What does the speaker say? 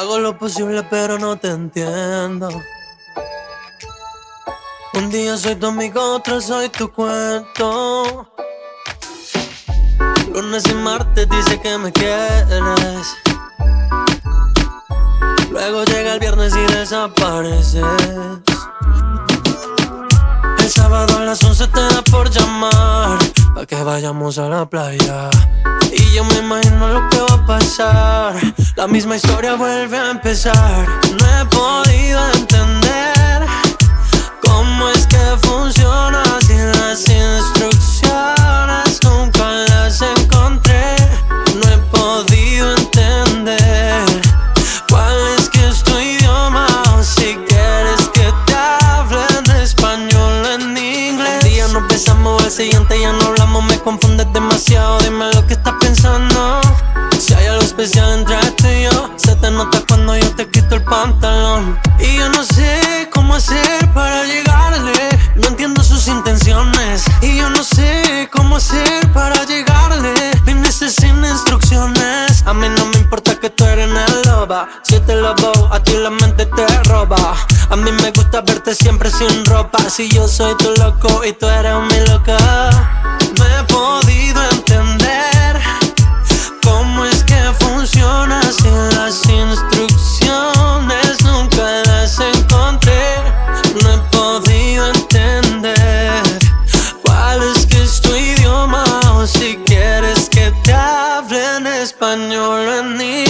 Hago lo posible pero no te entiendo. Un día soy tu amigo, otro soy tu cuento. Lunes y martes dice que me quieres. Luego llega el viernes y desapareces. El sábado a las 11 te da por llamar. Pa' que vayamos a la playa. Y yo me imagino lo que va a pasar. La misma historia vuelve a empezar. No he podido entender cómo es que funciona sin las instrucciones. Nunca las encontré. No he podido entender cuál es que es tu idioma. Si quieres que te hable en español o en inglés. Un día nos besamos, al siguiente ya no hablamos. Me confundes demasiado. Yo, se te nota cuando yo te quito el pantalón. Y yo no sé cómo hacer para llegarle. No entiendo sus intenciones. Y yo no sé cómo hacer para llegarle. Dime sin instrucciones. A mí no me importa que tú eres una loba. Si te lobo, a ti la mente te roba. A mí me gusta verte siempre sin ropa. Si yo soy tu loco y tú eres mi loca. Español o en inglés.